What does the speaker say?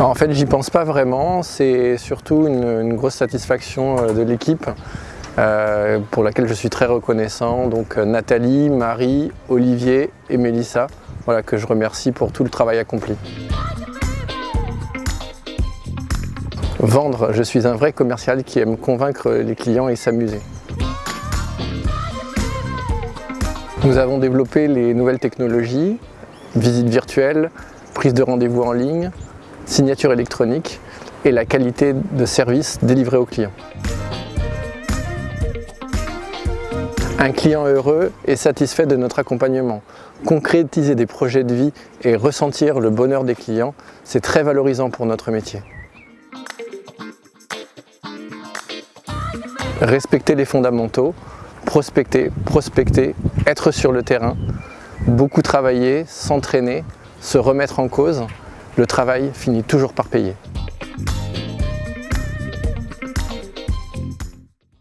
En fait, j'y pense pas vraiment. C'est surtout une, grosse satisfaction euh, de l'équipe euh, pour laquelle je suis très reconnaissant. Donc euh, Nathalie, Marie, Olivier et Mélissa, voilà, que je remercie pour tout le travail accompli. Vendre, je suis un vrai commercial qui aime convaincre les clients et s'amuser. Nous avons développé les nouvelles technologies, visite virtuelle, prise de rendez-vous en ligne, signature électronique et la qualité de service délivré aux clients. Un client heureux est satisfait de notre accompagnement. Concrétiser des projets de vie et ressentir le bonheur des clients, c'est très valorisant pour notre métier. Respecter les fondamentaux, prospecter, prospecter, être sur le terrain, beaucoup travailler, s'entraîner, se remettre en cause, le travail finit toujours par payer.